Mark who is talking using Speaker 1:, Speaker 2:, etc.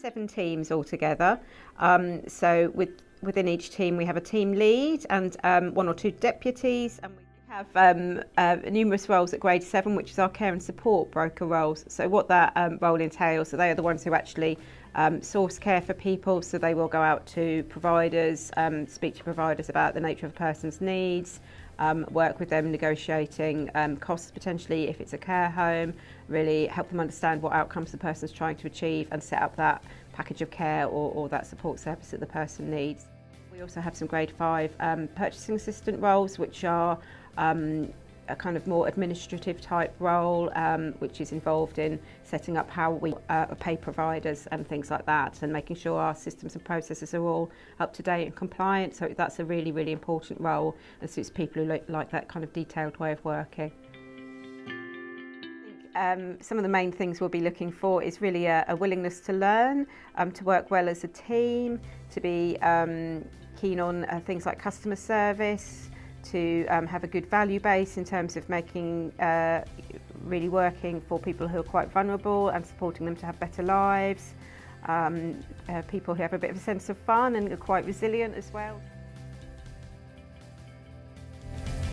Speaker 1: seven teams altogether. Um, so with, within each team, we have a team lead and um, one or two deputies, and we have um, uh, numerous roles at grade 7, which is our care and support broker roles. So what that um, role entails, so they are the ones who actually um, source care for people, so they will go out to providers, um, speak to providers about the nature of a person's needs, um, work with them negotiating um, costs potentially if it's a care home, really help them understand what outcomes the person's trying to achieve and set up that package of care or, or that support service that the person needs. We also have some grade 5 um, purchasing assistant roles which are um, a kind of more administrative type role um, which is involved in setting up how we uh, pay providers and things like that and making sure our systems and processes are all up to date and compliant so that's a really really important role and suits people who like that kind of detailed way of working. Um, some of the main things we'll be looking for is really a, a willingness to learn, um, to work well as a team, to be um, keen on uh, things like customer service, to um, have a good value base in terms of making uh, really working for people who are quite vulnerable and supporting them to have better lives, um, uh, people who have a bit of a sense of fun and are quite resilient as well.